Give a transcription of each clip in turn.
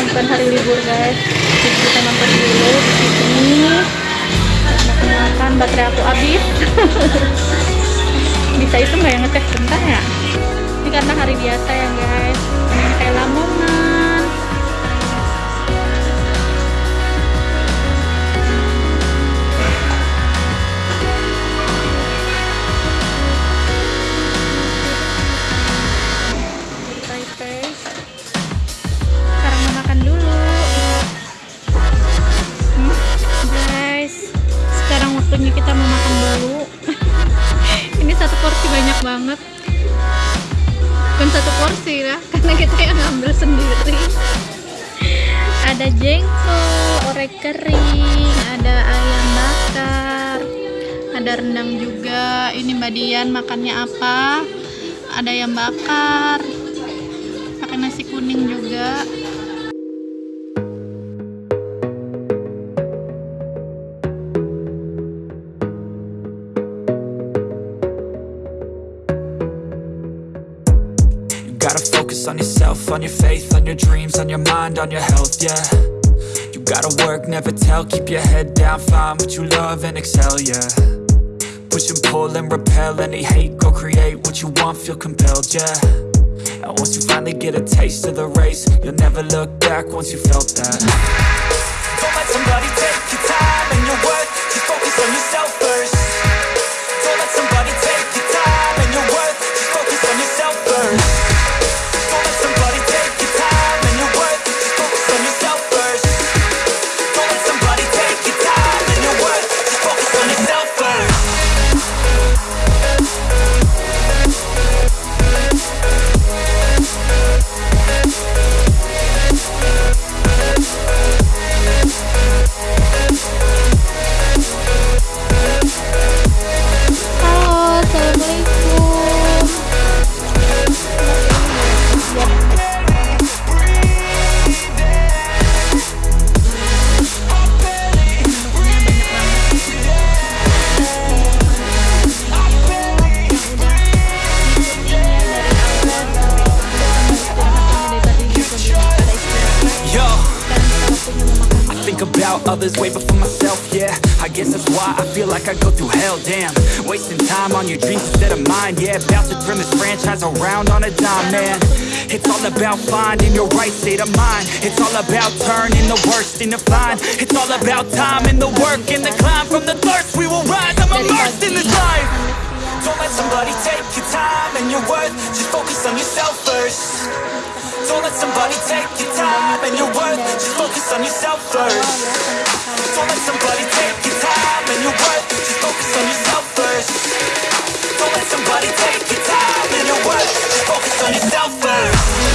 Bukan hari libur guys. Jadi kita nonton dulu di sini. Makan baterai aku habis. Bisa itu nggak yang ngecek bentar ya? Ini karena hari biasa ya guys. Ini kayak lamongan. Waktunya kita mau makan dulu. Ini satu porsi banyak banget. Bukan satu porsi ya, karena kita yang ngambil sendiri. Ada jengkol, orek kering, ada ayam bakar, ada rendang juga. Ini Mbak Dian makannya apa? Ada ayam bakar, pakai nasi kuning juga. Focus on yourself, on your faith, on your dreams, on your mind, on your health, yeah. You gotta work, never tell, keep your head down, find what you love and excel, yeah. Push and pull and repel any hate, go create what you want, feel compelled, yeah. And once you finally get a taste of the race, you'll never look back once you felt that. Don't let somebody take your time and your worth, just focus on yourself first. Others way before myself, yeah. I guess that's why I feel like I go through hell, damn. Wasting time on your dreams instead of mine, yeah. About to turn this franchise around on a dime, man. It's all about finding your right state of mind. It's all about turning the worst into fine. It's all about time and the work and the climb from the thirst. We will rise. I'm immersed in this life. Don't let somebody take your time and your worth. Just focus on yourself first. Don't let somebody take your time and your worth. Just focus on yourself first. Don't let somebody take your time and your worth. Just focus on yourself first. Don't let somebody take your time and your worth. Just focus on yourself first.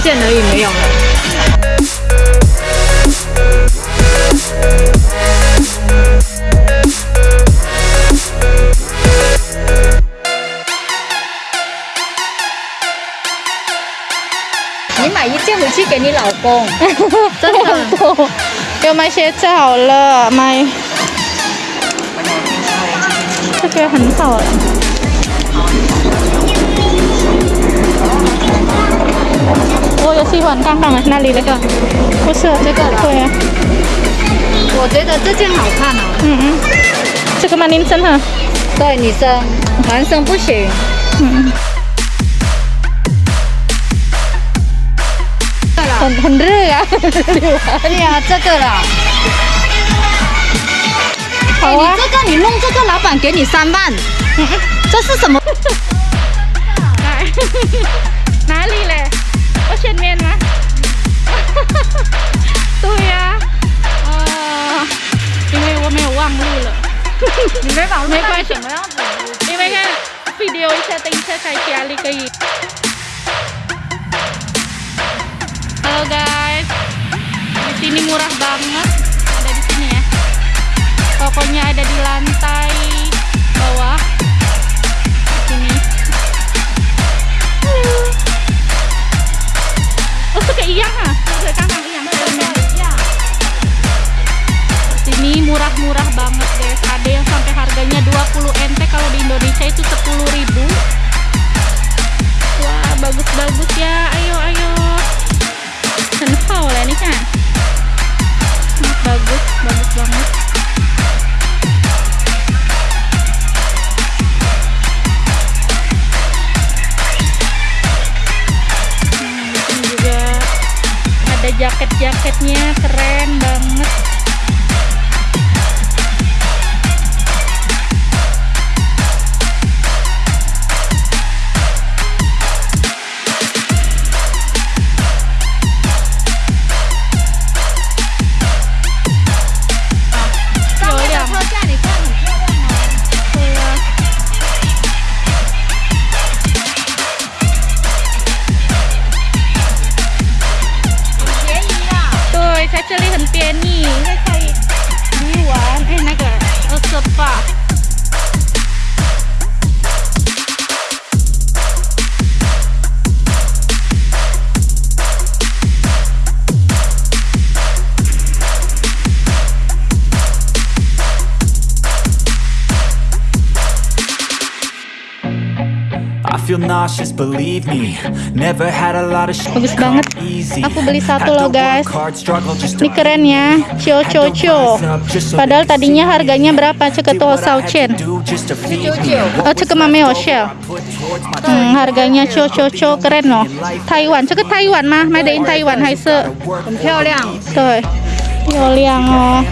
件跟这件而已没有了。你买一件回去给你老公，真的。要买鞋子好了，买这个很好了。 我有喜欢刚刚的那里那个，不是这个，对啊，我觉得这件好看哦。嗯嗯，这个吗？您真的，对，女生，男生不行。嗯，很很热啊，对呀、这个啦。好啊你，这个你弄这个，老板给你三万，这是什么？哪里嘞？Asian Myanmar Tôi à, uh, Vì vậy tôi không quăng lưu lỡ Mình mới bảo lúc này chẳng đó video sẽ tính sẽ khai chia Halo guys. Di sini murah banget. Ada di sini ya. Pokoknya ada di lantai bawah. em đơn nauseous, believe me. Never had a lot of Bagus banget. Aku beli satu loh guys. Ini keren ya. Cio Cio Cio Padahal tadinya harganya berapa? Ceketuosau Chen. Oh mami oh, Oshel Hmm harganya Cio Cio Cio keren loh. Taiwan Ceket Taiwan mah. Made in Taiwan. Hai se. Tuh 漂亮。哦。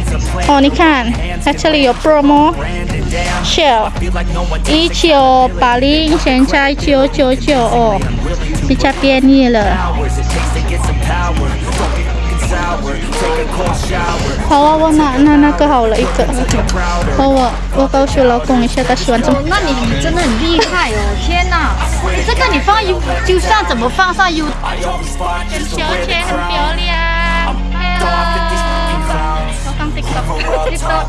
哦，你看，actually 有 promo Shell 一九八零，现在九九九哦，比较便宜了。好啊，我拿那那个好了一个。哦，我我告诉老公一下，他喜欢这么，那你你真的很厉害哦！天哪，这个你放 U 就像怎么放上 U？小钱很漂亮漂亮。我放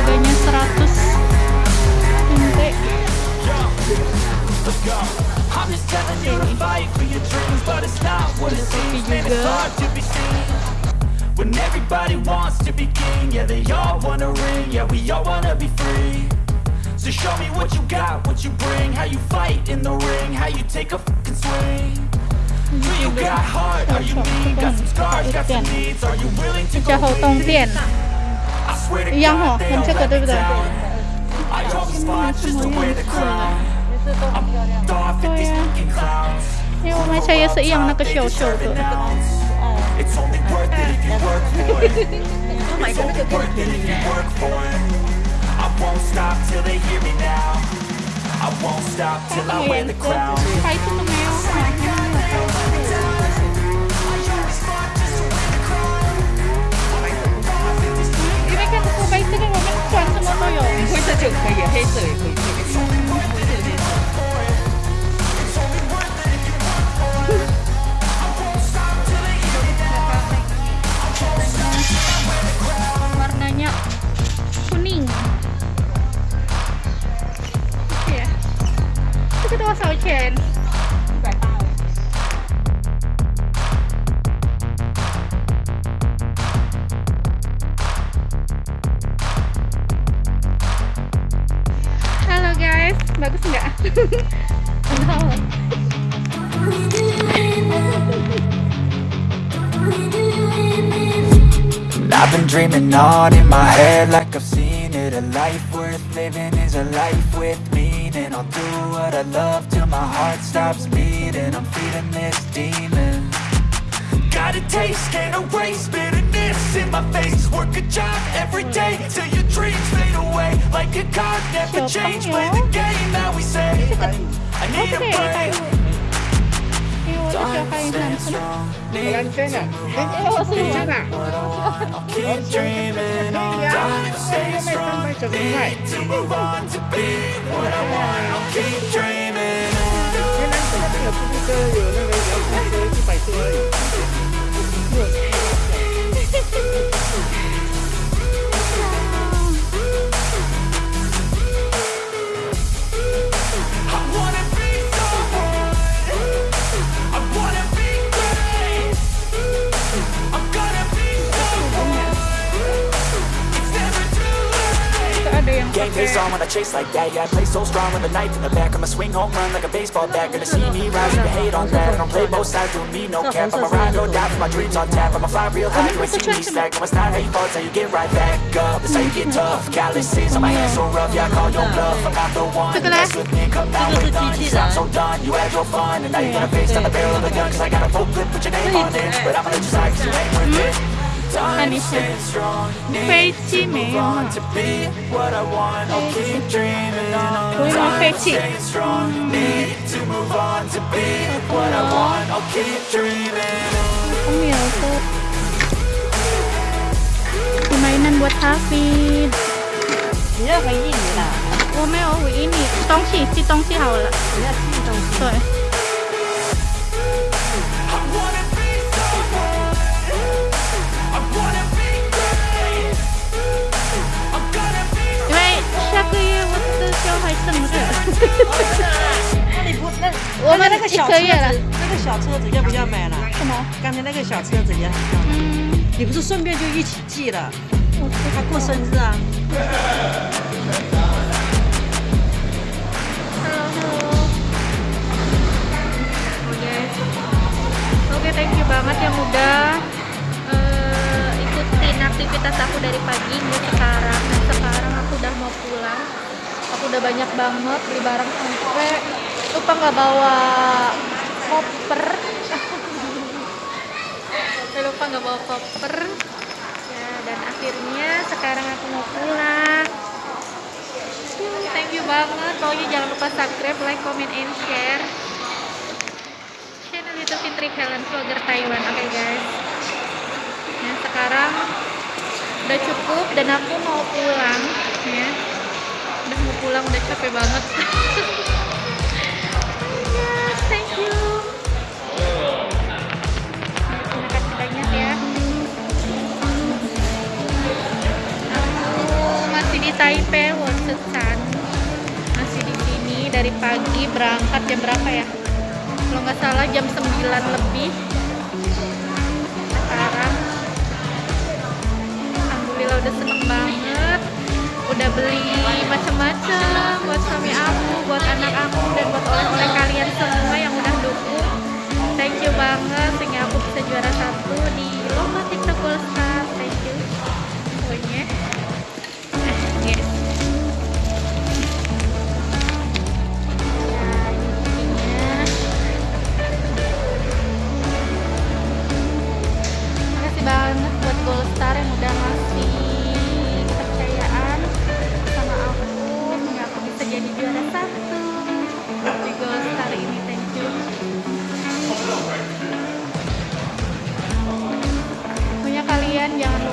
Harganya 100 NT. When everybody wants to be king, yeah, they all wanna ring, yeah, we all wanna be free. So show me what you got, what you bring, how you fight in the ring, how you take a fucking swing. Do you got heart? Are you mean? Got some scars, got some needs. Are you willing to go 较一样哦 God,，they 跟 all 这个 let 对 me 不对？ down. I always fought just to wear the crown. I'm off at these fucking clowns. 因为我们也是一样那个小小的。 It's only worth it if you work for it. Work for it. 因为看这个白色的，我们穿什么都有。灰色就可以，黑色也可以，这个小。 warnanya kuning ya itu kedua sauchen halo dreaming on in my head like I've seen it. A life worth living is a life with meaning. I'll do what I love till my heart stops beating. I'm feeding this demon. Got a taste, can't erase bitterness in my face. Work a job every day till your dreams fade away. Like a card, never change, play the game that we say. I need a break cho hay làm thế nào. Để anh chết à Chết à Chết à Chết à Chết à Chết à chase like that. Yeah, I play so strong with a knife in the back. I'ma swing home run like a baseball bat. Gonna see me rise, you hate on that. I don't play both sides, doing me no cap. I'ma ride or die for my dreams on tap. I'ma fly real high, you ain't see me slack No, it's not how you fall, it's how you get right back up. That's how you get tough. Calluses on my hands so rough. Yeah, I call your bluff. I'm not the one Mess with me, come down with none Cause I'm so done, you had your fun And now you're gonna face down the barrel of the gun. Cause I got a full clip, put your name on it. But I'ma let you slide cause you ain't worth it Time to Anisha. stay strong Need 飞机没有 on to be what I want. I'll keep dreaming on. 我以为飞机 Stay strong. Need to move on to be what I want. I'll keep dreaming. 空有tuh permainan buat Hafid 你要回应你啦，我没有回应你东西寄东西好了你要寄东西。对 我的小孩生日那你不那我们那个小车子一个月了，那个小车子要不要买了？什么刚才那个小车子也很漂亮，嗯你不是顺便就一起寄了？我知他过道生日啊， Halo, halo. Oke. Oke, thank you banget yang udah eh, ikutin aktivitas aku dari pagi hingga sekarang. Dan sekarang aku udah mau pulang. Udah banyak banget beli barang sampai lupa nggak bawa koper. Sampai lupa nggak bawa koper. Ya, dan akhirnya sekarang aku mau pulang. Thank you banget. Pokoknya jangan lupa subscribe, like, comment, and share. Channel YouTube Fitri Helen Vlogger Taiwan. Oke guys. Nah sekarang udah cukup dan aku mau pulang capek banget. thank you. Terima kasih banyak ya. Aku masih di Taipei, Wonsetsan. Masih di sini dari pagi berangkat jam berapa ya? Kalau nggak salah jam 9 lebih. Sekarang Alhamdulillah udah seneng banget. Udah beli macam-macam buat suami aku, buat anak aku, dan buat oleh-oleh kalian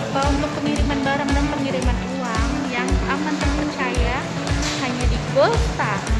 apa untuk pengiriman barang dan pengiriman uang yang aman terpercaya hanya di Golstar.